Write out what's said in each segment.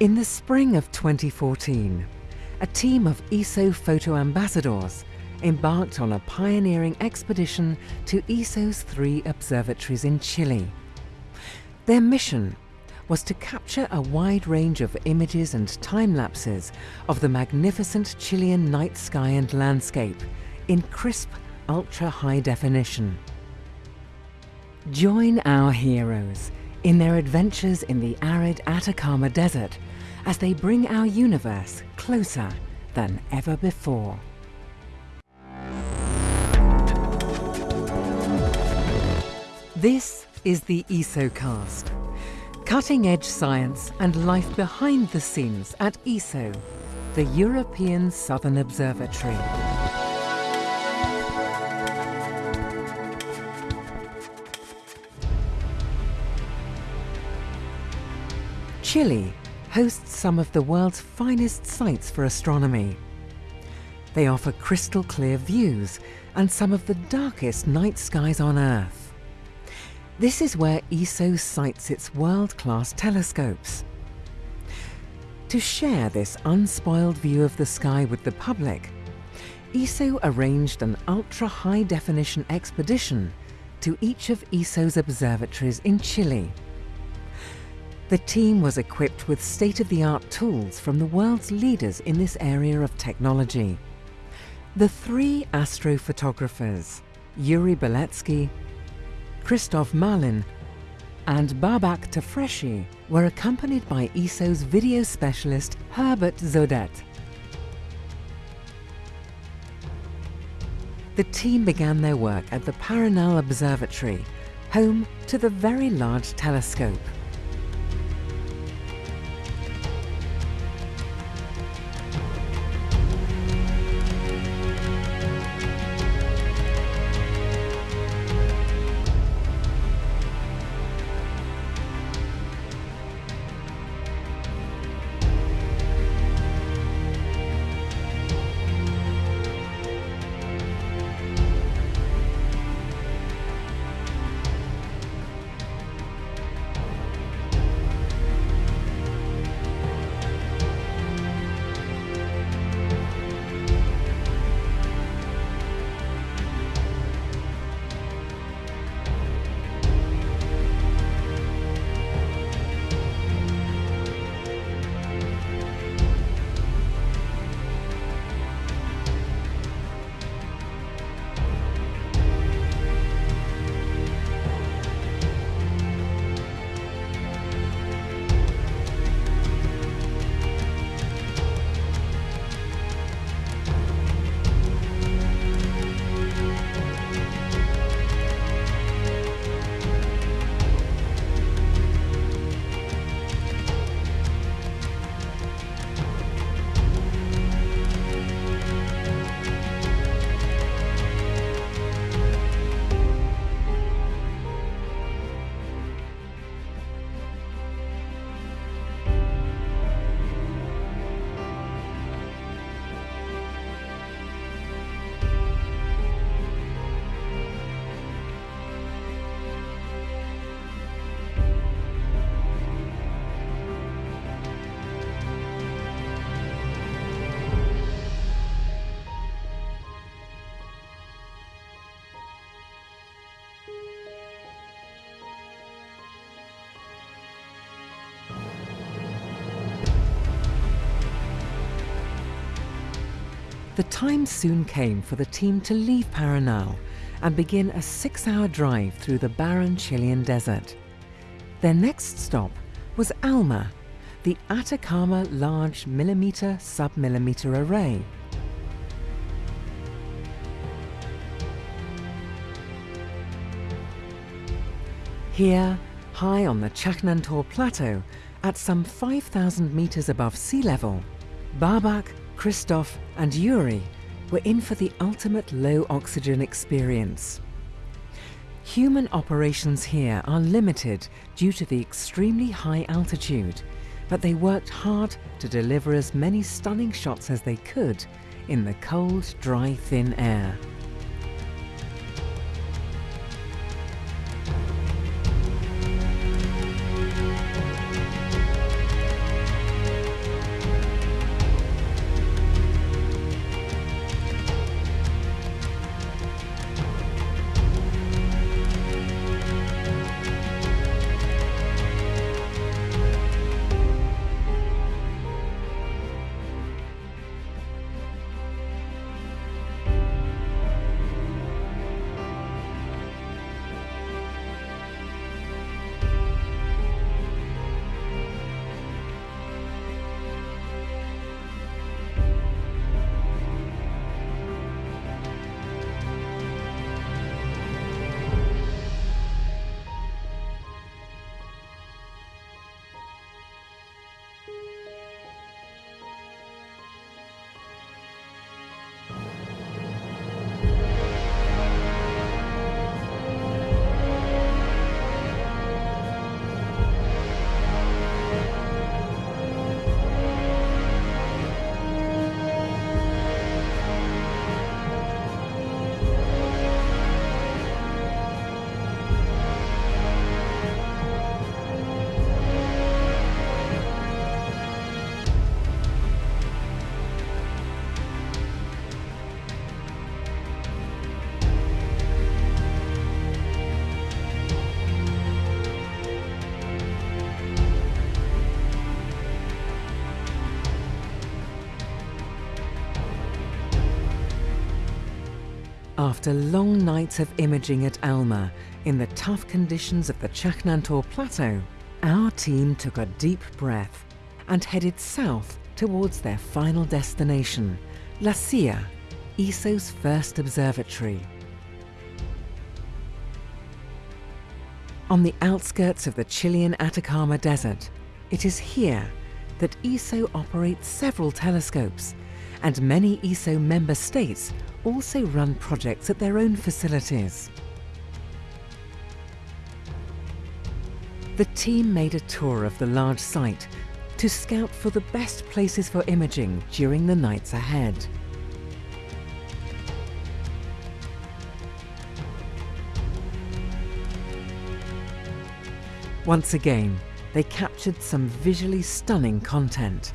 In the spring of 2014, a team of ESO photo ambassadors embarked on a pioneering expedition to ESO's three observatories in Chile. Their mission was to capture a wide range of images and time lapses of the magnificent Chilean night sky and landscape in crisp, ultra high definition. Join our heroes in their adventures in the arid Atacama Desert as they bring our universe closer than ever before. This is the ESOcast, cutting-edge science and life behind the scenes at ESO, the European Southern Observatory. Chile hosts some of the world's finest sites for astronomy. They offer crystal clear views and some of the darkest night skies on Earth. This is where ESO sites its world-class telescopes. To share this unspoiled view of the sky with the public, ESO arranged an ultra-high-definition expedition to each of ESO's observatories in Chile. The team was equipped with state-of-the-art tools from the world's leaders in this area of technology. The three astrophotographers, Yuri Beletsky, Christoph Malin and Babak Tafreshi were accompanied by ESO's video specialist Herbert Zodet. The team began their work at the Paranal Observatory, home to the Very Large Telescope. The time soon came for the team to leave Paranal and begin a six-hour drive through the barren Chilean desert. Their next stop was ALMA, the Atacama Large Millimeter Submillimeter Array. Here, high on the Chajnantor Plateau, at some 5,000 meters above sea level, Babak Christoph and Yuri were in for the ultimate low oxygen experience. Human operations here are limited due to the extremely high altitude, but they worked hard to deliver as many stunning shots as they could in the cold, dry, thin air. After long nights of imaging at ALMA in the tough conditions of the Chajnantor Plateau, our team took a deep breath and headed south towards their final destination, La Silla, ESO's first observatory. On the outskirts of the Chilean Atacama Desert, it is here that ESO operates several telescopes, and many ESO member states also run projects at their own facilities. The team made a tour of the large site to scout for the best places for imaging during the nights ahead. Once again, they captured some visually stunning content.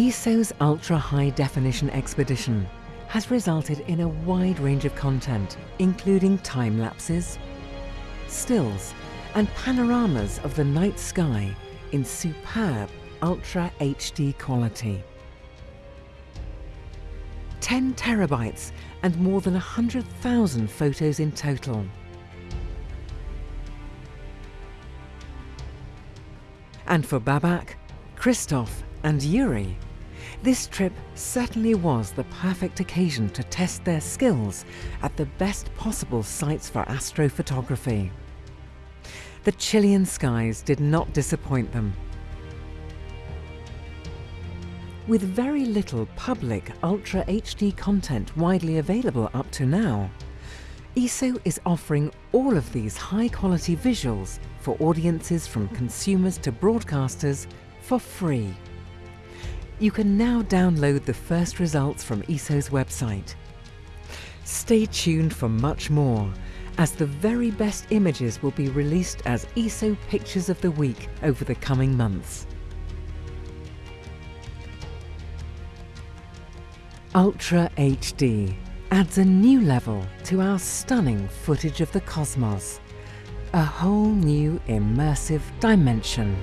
ESO's ultra-high definition expedition has resulted in a wide range of content, including time lapses, stills, and panoramas of the night sky in superb Ultra HD quality. 10 terabytes and more than 100,000 photos in total. And for Babak, Christoph and Yuri, this trip certainly was the perfect occasion to test their skills at the best possible sites for astrophotography. The Chilean skies did not disappoint them. With very little public Ultra HD content widely available up to now, ESO is offering all of these high-quality visuals for audiences from consumers to broadcasters for free. You can now download the first results from ESO's website. Stay tuned for much more, as the very best images will be released as ESO Pictures of the Week over the coming months. Ultra HD adds a new level to our stunning footage of the cosmos, a whole new immersive dimension.